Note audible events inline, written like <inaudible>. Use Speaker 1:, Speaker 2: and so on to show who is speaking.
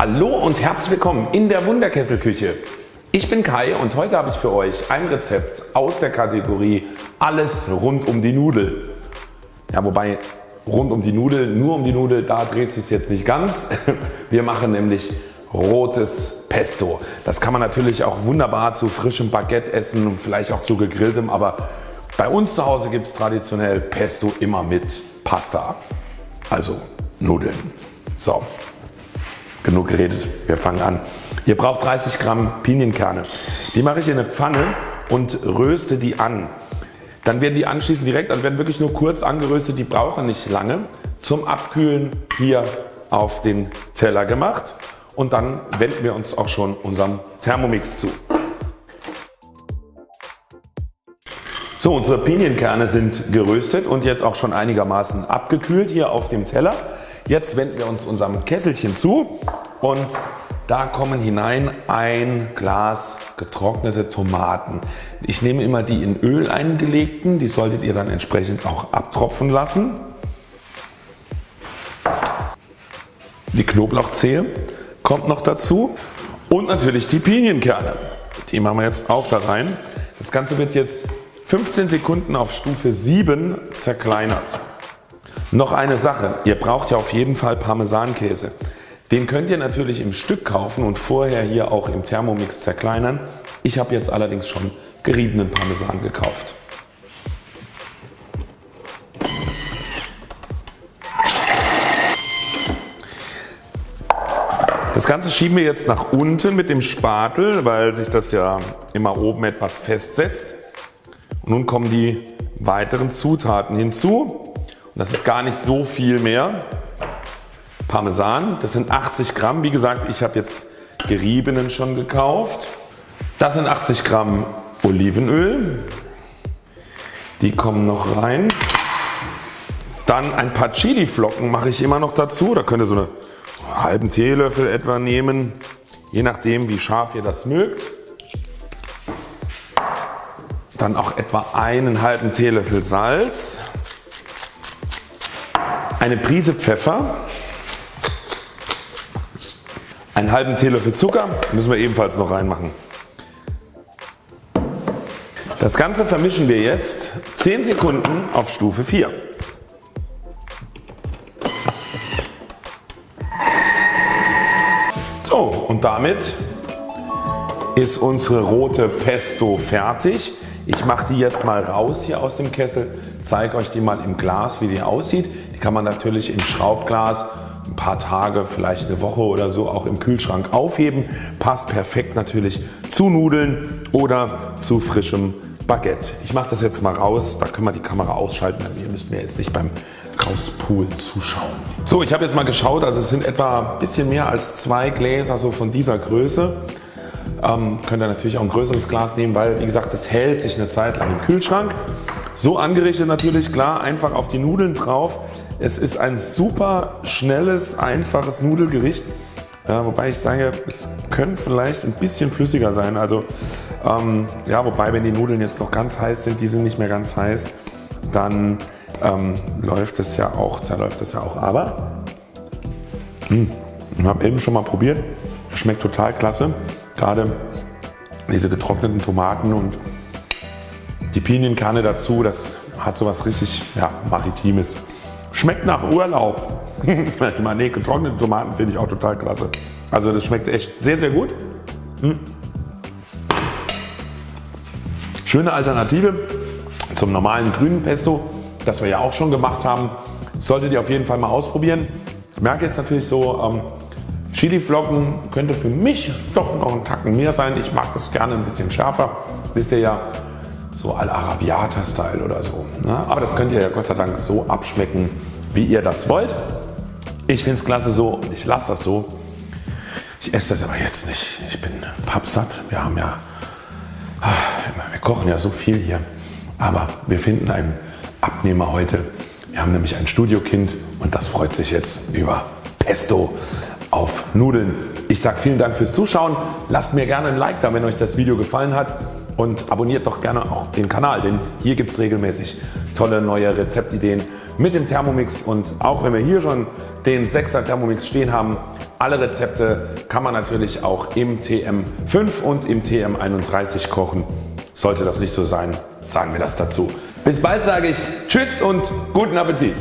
Speaker 1: Hallo und herzlich willkommen in der Wunderkesselküche. Ich bin Kai und heute habe ich für euch ein Rezept aus der Kategorie alles rund um die Nudel. Ja, wobei rund um die Nudel, nur um die Nudel, da dreht sich jetzt nicht ganz. <laughs> Wir machen nämlich rotes Pesto. Das kann man natürlich auch wunderbar zu frischem Baguette essen und vielleicht auch zu gegrilltem, aber bei uns zu Hause gibt es traditionell Pesto immer mit Pasta, also Nudeln. So, genug geredet, wir fangen an. Ihr braucht 30 Gramm Pinienkerne. Die mache ich in eine Pfanne und röste die an. Dann werden die anschließend direkt, also werden wirklich nur kurz angeröstet, die brauchen nicht lange. Zum Abkühlen hier auf den Teller gemacht und dann wenden wir uns auch schon unserem Thermomix zu. So unsere Pinienkerne sind geröstet und jetzt auch schon einigermaßen abgekühlt hier auf dem Teller. Jetzt wenden wir uns unserem Kesselchen zu und da kommen hinein ein Glas getrocknete Tomaten. Ich nehme immer die in Öl eingelegten, die solltet ihr dann entsprechend auch abtropfen lassen. Die Knoblauchzehe kommt noch dazu und natürlich die Pinienkerne. Die machen wir jetzt auch da rein. Das Ganze wird jetzt 15 Sekunden auf Stufe 7 zerkleinert. Noch eine Sache, ihr braucht ja auf jeden Fall Parmesankäse. Den könnt ihr natürlich im Stück kaufen und vorher hier auch im Thermomix zerkleinern. Ich habe jetzt allerdings schon geriebenen Parmesan gekauft. Das Ganze schieben wir jetzt nach unten mit dem Spatel, weil sich das ja immer oben etwas festsetzt. Und nun kommen die weiteren Zutaten hinzu. Das ist gar nicht so viel mehr. Parmesan, das sind 80 Gramm. Wie gesagt, ich habe jetzt geriebenen schon gekauft. Das sind 80 Gramm Olivenöl. Die kommen noch rein. Dann ein paar Chiliflocken mache ich immer noch dazu. Da könnt ihr so einen halben Teelöffel etwa nehmen. Je nachdem wie scharf ihr das mögt. Dann auch etwa einen halben Teelöffel Salz. Eine Prise Pfeffer einen halben Teelöffel Zucker müssen wir ebenfalls noch reinmachen. Das Ganze vermischen wir jetzt 10 Sekunden auf Stufe 4. So und damit ist unsere rote Pesto fertig. Ich mache die jetzt mal raus hier aus dem Kessel, zeige euch die mal im Glas wie die aussieht. Die kann man natürlich im Schraubglas ein paar Tage, vielleicht eine Woche oder so auch im Kühlschrank aufheben. Passt perfekt natürlich zu Nudeln oder zu frischem Baguette. Ich mache das jetzt mal raus, da können wir die Kamera ausschalten, denn ihr müsst mir jetzt nicht beim Rauspulen zuschauen. So ich habe jetzt mal geschaut, also es sind etwa ein bisschen mehr als zwei Gläser so von dieser Größe. Ähm, könnt ihr natürlich auch ein größeres Glas nehmen, weil wie gesagt das hält sich eine Zeit lang im Kühlschrank. So angerichtet natürlich klar einfach auf die Nudeln drauf. Es ist ein super schnelles, einfaches Nudelgericht. Ja, wobei ich sage, es könnte vielleicht ein bisschen flüssiger sein. Also ähm, ja, wobei wenn die Nudeln jetzt noch ganz heiß sind, die sind nicht mehr ganz heiß, dann ähm, läuft es ja auch, zerläuft es ja auch. Aber hm, ich habe eben schon mal probiert, schmeckt total klasse. Gerade diese getrockneten Tomaten und die Pinienkerne dazu, das hat so was richtig ja, Maritimes. Schmeckt nach Urlaub. <laughs> ich meine, nee, getrocknete Tomaten finde ich auch total klasse. Also das schmeckt echt sehr sehr gut. Hm. Schöne Alternative zum normalen grünen Pesto, das wir ja auch schon gemacht haben. Solltet ihr auf jeden Fall mal ausprobieren. Ich merke jetzt natürlich so, ähm, Chiliflocken könnte für mich doch noch ein Tacken mehr sein. Ich mag das gerne ein bisschen schärfer. Wisst ihr ja, so Al-Arabiata Style oder so. Ne? Aber das könnt ihr ja Gott sei Dank so abschmecken wie ihr das wollt. Ich finde es klasse so und ich lasse das so. Ich esse das aber jetzt nicht. Ich bin pappsatt. Wir haben ja, ah, wir kochen ja so viel hier. Aber wir finden einen Abnehmer heute. Wir haben nämlich ein Studiokind und das freut sich jetzt über Pesto auf Nudeln. Ich sage vielen Dank fürs Zuschauen. Lasst mir gerne ein Like da wenn euch das Video gefallen hat und abonniert doch gerne auch den Kanal, denn hier gibt es regelmäßig tolle neue Rezeptideen mit dem Thermomix und auch wenn wir hier schon den 6er Thermomix stehen haben, Alle Rezepte kann man natürlich auch im TM5 und im TM31 kochen. Sollte das nicht so sein, sagen wir das dazu. Bis bald sage ich Tschüss und guten Appetit.